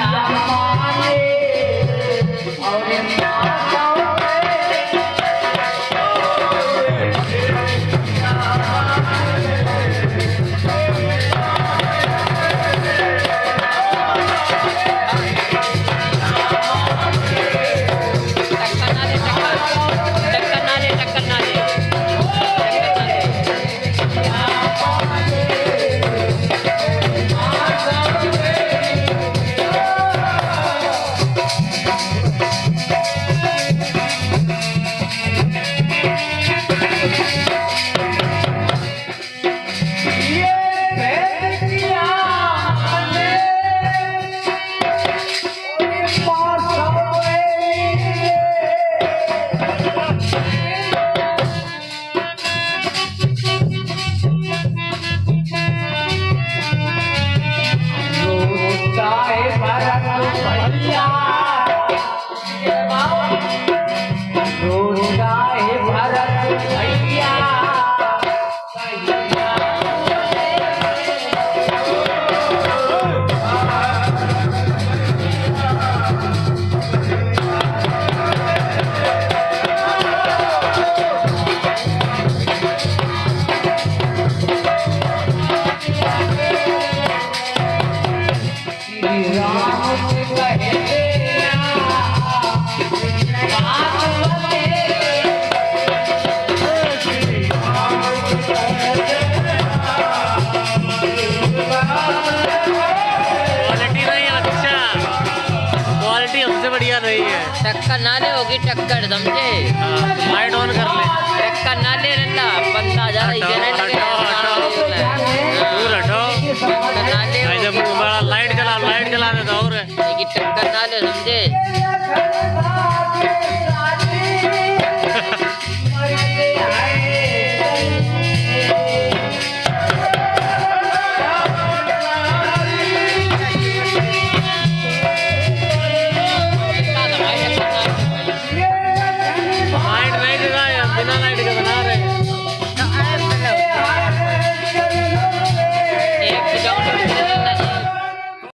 टक्कर 条啊 यही है। टक्कर ना ले होगी टक्कर समझे? लाइट ऑन कर ले। टक्कर ना ले रहा बंदा ज़्यादा इधर लाइट जला लाइट जला देता और टक्कर ना ले समझे?